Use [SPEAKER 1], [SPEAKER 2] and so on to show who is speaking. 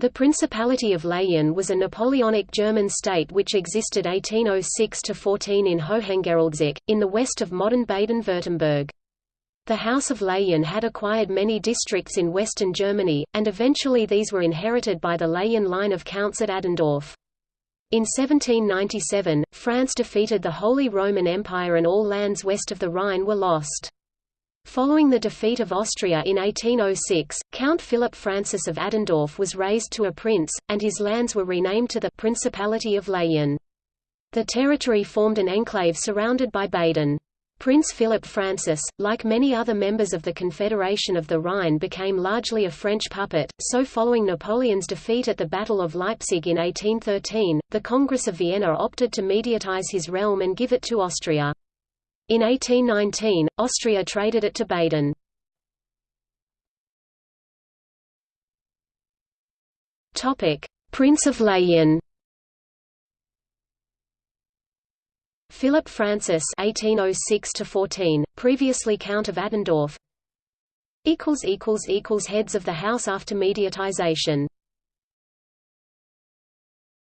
[SPEAKER 1] The Principality of Leyen was a Napoleonic German state which existed 1806–14 in Hohengeroldseck, in the west of modern Baden-Württemberg. The House of Leyen had acquired many districts in western Germany, and eventually these were inherited by the Leyen line of counts at Adendorf. In 1797, France defeated the Holy Roman Empire and all lands west of the Rhine were lost. Following the defeat of Austria in 1806, Count Philip Francis of Adendorf was raised to a prince, and his lands were renamed to the Principality of Leyen. The territory formed an enclave surrounded by Baden. Prince Philip Francis, like many other members of the Confederation of the Rhine became largely a French puppet, so following Napoleon's defeat at the Battle of Leipzig in 1813, the Congress of Vienna opted to mediatize his realm and give it to Austria. In 1819, Austria traded it to Baden. Prince of Leyen Philip Francis (1806–14), previously Count of Adendorf. Equals equals equals heads of the House after mediatization.